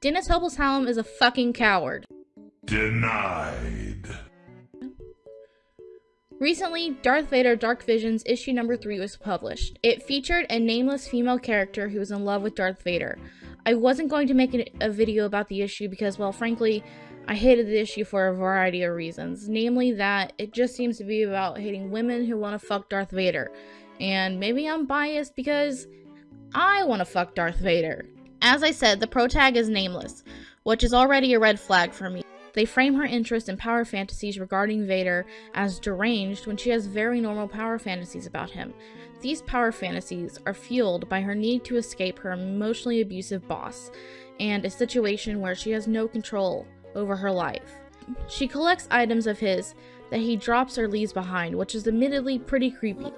Dennis Hobelsbaum is a fucking coward. Denied. Recently, Darth Vader Dark Visions issue number 3 was published. It featured a nameless female character who was in love with Darth Vader. I wasn't going to make a video about the issue because, well, frankly, I hated the issue for a variety of reasons. Namely, that it just seems to be about hating women who want to fuck Darth Vader. And maybe I'm biased because I want to fuck Darth Vader. As I said, the pro tag is nameless, which is already a red flag for me. They frame her interest in power fantasies regarding Vader as deranged when she has very normal power fantasies about him. These power fantasies are fueled by her need to escape her emotionally abusive boss and a situation where she has no control over her life. She collects items of his that he drops or leaves behind, which is admittedly pretty creepy.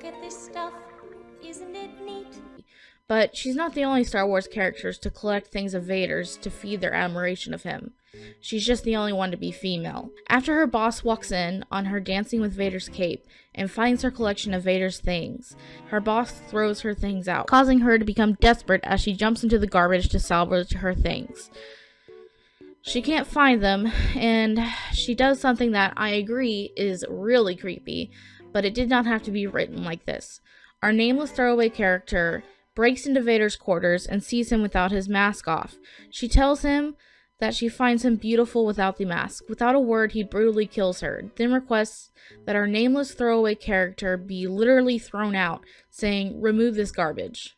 But she's not the only Star Wars characters to collect things of Vader's to feed their admiration of him. She's just the only one to be female. After her boss walks in on her dancing with Vader's cape and finds her collection of Vader's things, her boss throws her things out, causing her to become desperate as she jumps into the garbage to salvage her things. She can't find them, and she does something that I agree is really creepy, but it did not have to be written like this. Our nameless throwaway character breaks into Vader's quarters and sees him without his mask off. She tells him that she finds him beautiful without the mask. Without a word, he brutally kills her, then requests that our nameless throwaway character be literally thrown out, saying, Remove this garbage.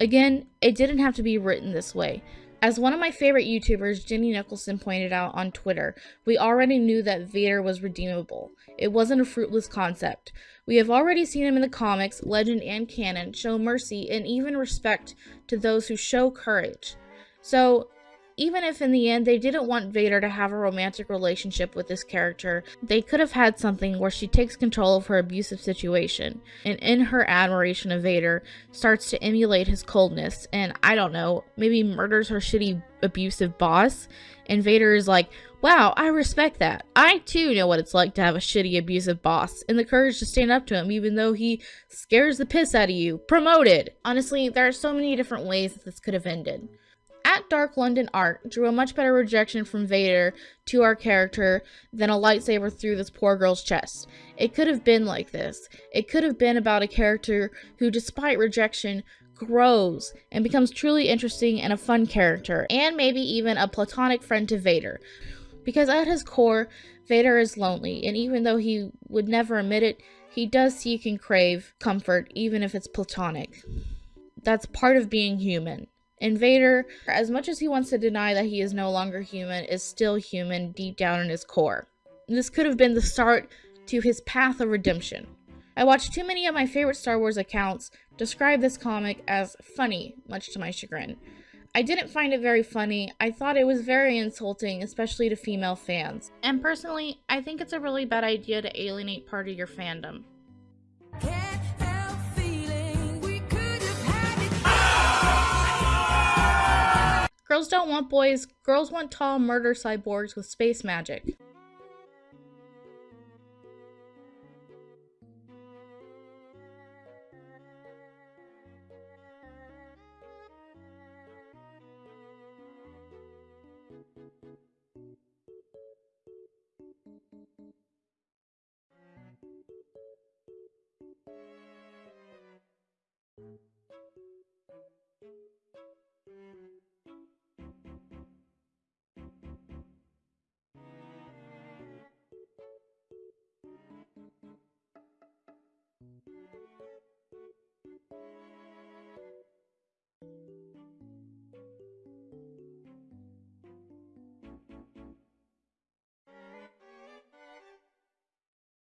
Again, it didn't have to be written this way. As one of my favorite YouTubers, Jenny Nicholson, pointed out on Twitter, we already knew that Vader was redeemable. It wasn't a fruitless concept. We have already seen him in the comics, legend, and canon show mercy and even respect to those who show courage. So, even if in the end they didn't want Vader to have a romantic relationship with this character, they could have had something where she takes control of her abusive situation and in her admiration of Vader starts to emulate his coldness and I don't know, maybe murders her shitty abusive boss and Vader is like, "Wow, I respect that. I too know what it's like to have a shitty abusive boss and the courage to stand up to him even though he scares the piss out of you." Promoted. Honestly, there are so many different ways that this could have ended at Dark London Art drew a much better rejection from Vader to our character than a lightsaber through this poor girl's chest. It could have been like this. It could have been about a character who, despite rejection, grows and becomes truly interesting and a fun character, and maybe even a platonic friend to Vader. Because at his core, Vader is lonely, and even though he would never admit it, he does seek and crave comfort, even if it's platonic. That's part of being human. Invader, as much as he wants to deny that he is no longer human, is still human deep down in his core. This could have been the start to his path of redemption. I watched too many of my favorite Star Wars accounts describe this comic as funny, much to my chagrin. I didn't find it very funny. I thought it was very insulting, especially to female fans. And personally, I think it's a really bad idea to alienate part of your fandom. Girls don't want boys, girls want tall murder cyborgs with space magic.